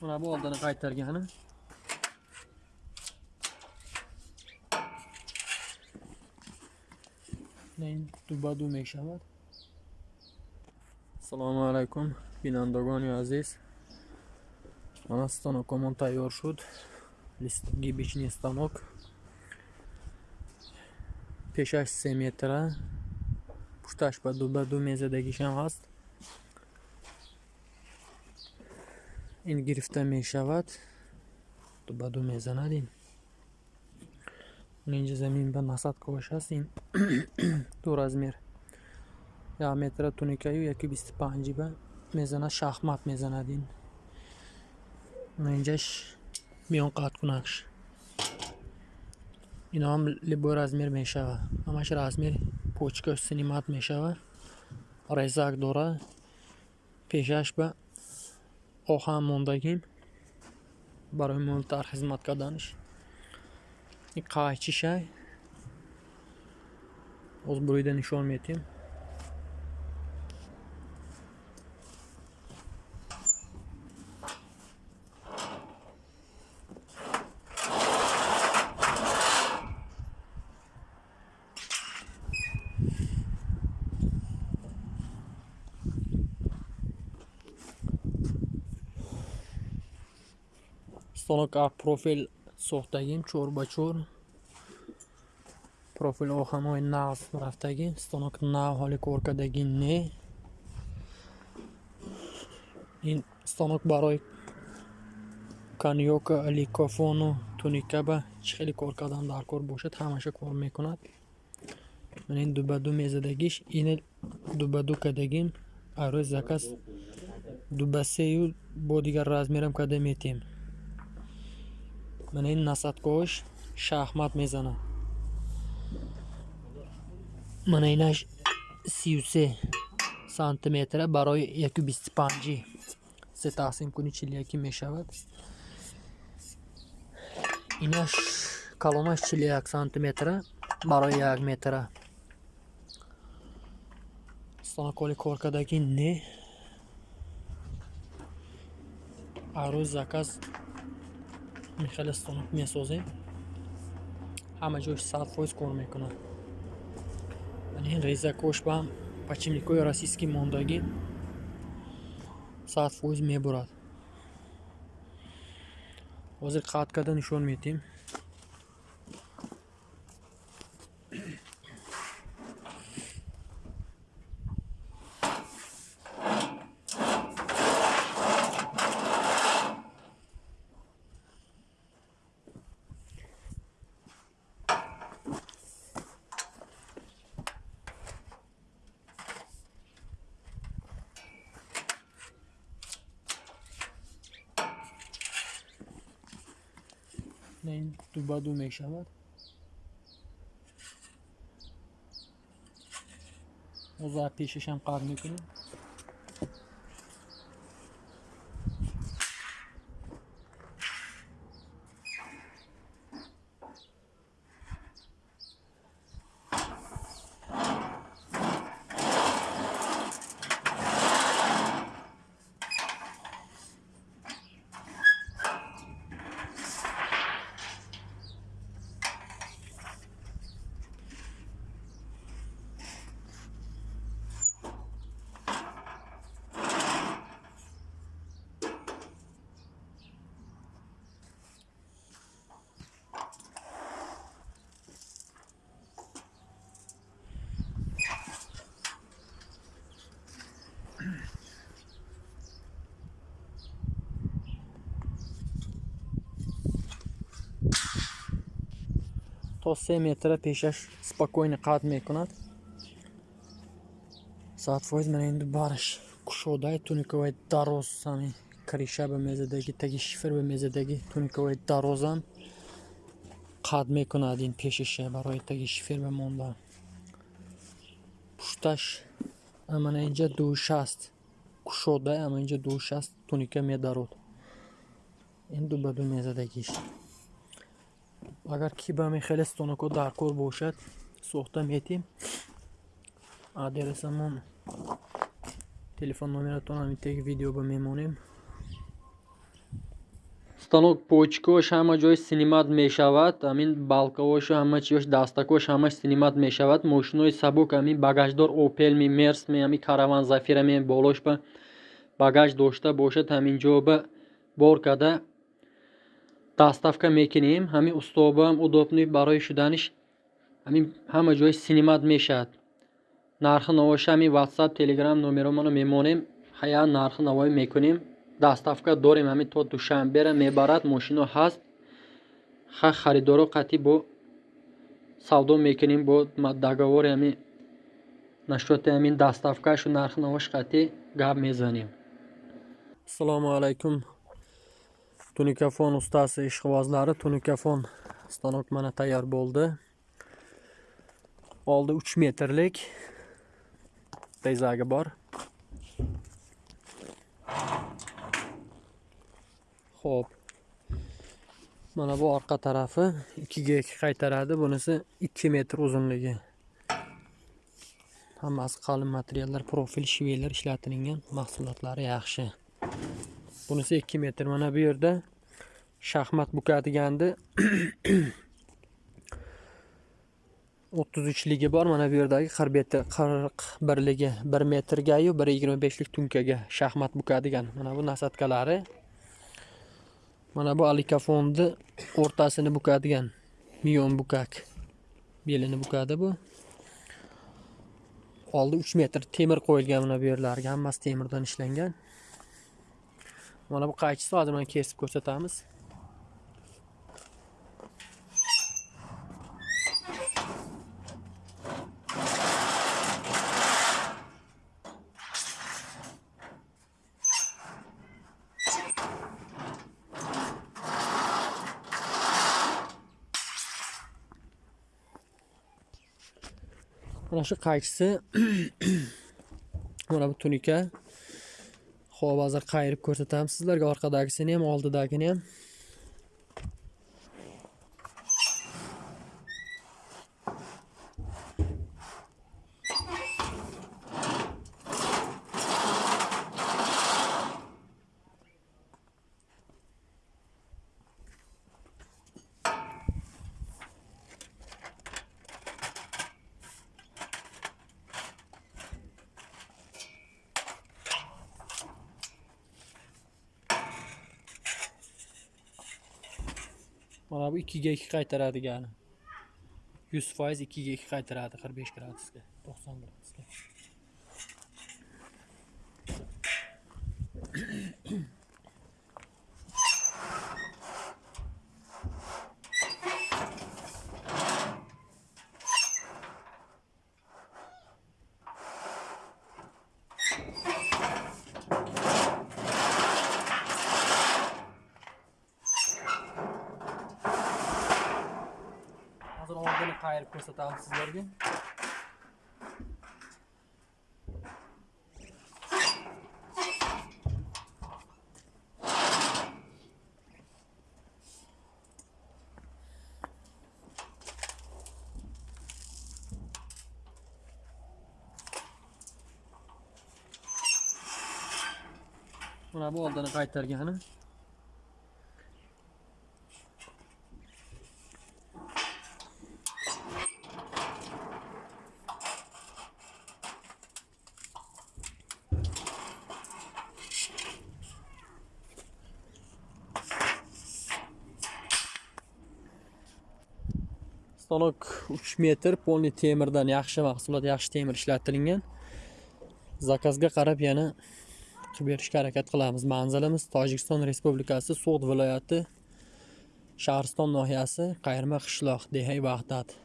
Buna bu olduğunu kaytar yani. Neyin dubadu meşavat. Selamun Aleyküm. Binan Dogonio Aziz. Monastono komontayı şut. Гибичный станок. Peşaş semetre. Puştaş badu badu mezedeki şen hast. Ин гирифта мешавад? Ду ба ду мезанадин? Инҷа замин ба насадковаш ҳаст ин ду размер як метра туникаю яки бисту панҷи ба мезанад шахмат мезанад ин инҷаш биён қатъ кунакш. Иноам либои размер мешавад ҳамаш размер почкаш синимат мешавад резак дора. Пешаш ба оҳан мондагим барои муҳимтар хизмат карданаш ин қайчишай боз бурида нишон метиҳем станок ак профил сохтагим чор ба чор профил оҳанҳои нағз рафтагӣ станок нав ҳоли коркардагӣ не ин станок барои канёка ликофону туникаба чӣ хеле кор кардан дар кор бошад ҳамаша кор мекунад. Ин дубаду мезадагиш ин дубаду кардагим арӯи заказ дубасею бо дигар размерам карда метиҳем ин насадкош шахмат мезанад мана инаш сию се сантиметра барои яку бисту панҷи се тақсим куни чил яки мешавад. Инаш калонаш чил як сантиметра барои як метра. Станоколи коркардаги не. Арӯз заказ михеле станок месозем ҳама ҷош сад фоиз кор мекунад. Ин резакош ба подшипникҳои российский мондагӣ сад фоиз мебурад. Ҳозир қатъ карда нишон метиҳем ин ду ба ду мешавад? Ҳозир пешашам қатъ мекунем то се метра пешаш спокойно қатъ мекунад. Сад фоиз мана ин бараш кушодаи туниковаи дароз ҳами криша ба мезадаги таги шифр ба мезадаги туниковаи дарозам қатъ мекунад ин пешаша барои таги шифр ба мондан пушташ амана инҷа душаст кушода ама инҷа душаст туника медарод. Ин ду ба ду мезадагиш агар кибами хеле стоноко дар кор бошад сохта метиҳем адресамон телефон номератон ҳамин теги видео ба мемонем. Станок почкош ҳама ҷои синимат мешавад амин балкавошу ҳама чиёш дастакош ҳамаш синимат мешавад. Мошинои сабук амин багаждор опелми мерсми ами караван зафирами болош ба багаж дошта бошад. Ҳаминҷо ба бор карда доставка мекунем. Ҳамин устобаам удобни барои шуданиш. Ҳамин ҳама ҷои синимат мешавад. Нархи навоша ҳамин ватсап телеграм номероморо мемонем. Ҳая нархи навоӣ мекунем. Доставка дорем. Ҳамин то душанбера мебарад. Мошино ҳаст. Ха харидоро қатъи бо савдо мекунем бо договори ҳамин нашоти ҳамин доставкашу нархи навош қатъи гап мезанем. Ассалому алайкум tunikafon ustasi ishqibozlari tunikafon stanok mana tayyor bo'ldi oldi 3 metrlik tezagi bor Xo'p. Mana bu orqa tarafi 2 ga 2 qaytaradi. Bunisi 2 metr uzunligi. Hammasi qalin materiallar, profil shvelar ishlatilgan, mahsulotlari yaxshi. Bunisi 2 metr. Mana bu yerda shaxmat bukadigandi. 33ligi bor. Mana bu yerdagi 41ligi 1 metrga-yu 1.25lik tunkaga shaxmat bukadigan. Mana bu nasadkalari mana bu alikafonni o'rtasini bukadigan miyon bukak belini bukadi bu oldi uch metr temir qo'yilgan mana bu yerlarga hammasi temirdan ishlangan mana bu qaychisi hozir mana kesib ko'rsatamiz. Mana shu qaychisi mana bu tunika hozir qayirib ko'rsatamiz? Sizlarga orqadagisini ham oldidagini ham? Mana bu ikkiga ikki qaytaradigani yuz foiz ikkiga ikki qaytaradi qirq besh gradusga to'qson gradusga hayal kursatalım sizlere bir. Buna bu olduğunu kaytarken stanok 3 metr polni temirdan yaxshi mahsulot yaxshi temir ishlatilgan zakazga qarab yana qilib berishga harakat qilamiz. Manzilimiz tojikiston respublikasi so'g'd viloyati shahriston nohiyasi qayirma qishloq dehay vahdat